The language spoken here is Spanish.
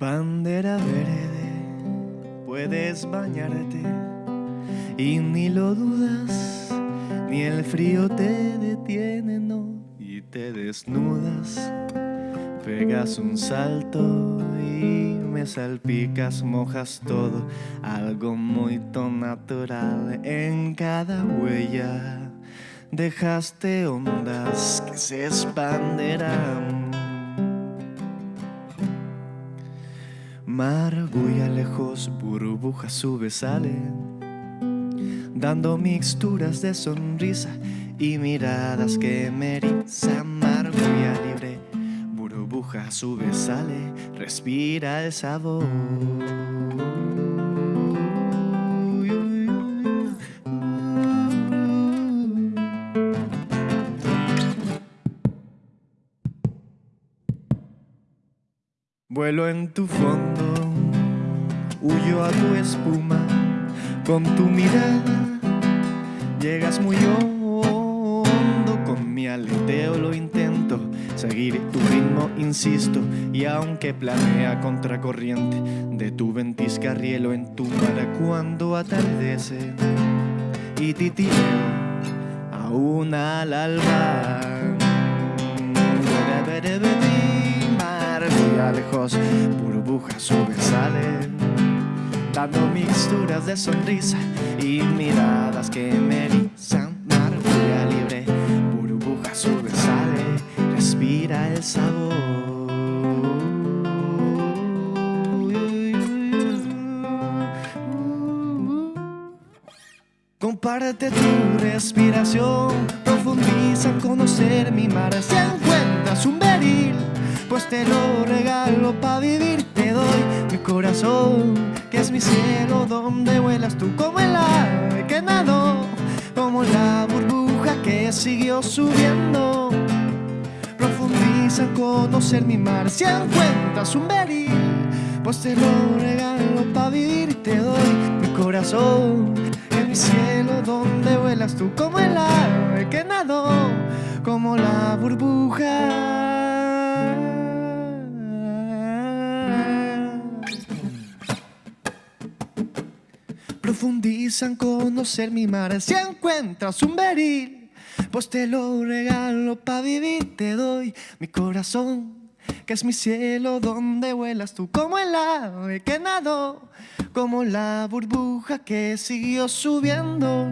Bandera verde, puedes bañarte y ni lo dudas, ni el frío te detiene, no, y te desnudas. Pegas un salto y me salpicas, mojas todo, algo muy natural en cada huella. Dejaste ondas que se expanderán. Mar a lejos, burbujas sube, dando mixturas de sonrisa y miradas que me erizan. Mar libre, burbuja sube, sale, respira el sabor. Vuelo en tu fondo, huyo a tu espuma, con tu mirada llegas muy hondo, con mi aleteo lo intento, seguir tu ritmo insisto, y aunque planea contracorriente, de tu ventisca rielo en tu mar cuando atardece, y titileo aún al alba lejos, burbujas salen dando mixturas de sonrisa y miradas que me erizan. Margulla libre, burbuja sale respira el sabor. Comparte tu respiración, profundiza en conocer mi mar. Si encuentras un beril pues te lo regalo pa' vivir. Te doy mi corazón, que es mi cielo, donde vuelas tú como el ave que nadó, como la burbuja que siguió subiendo. Profundiza en conocer mi mar, si encuentras un beril, pues te lo regalo pa' vivir. Te doy mi corazón, que es mi cielo, donde vuelas tú como el ave que nadó, como la burbuja. Profundiza en conocer mi mar. Si encuentras un beril Pues te lo regalo pa' vivir Te doy mi corazón Que es mi cielo donde vuelas tú Como el ave que nadó Como la burbuja que siguió subiendo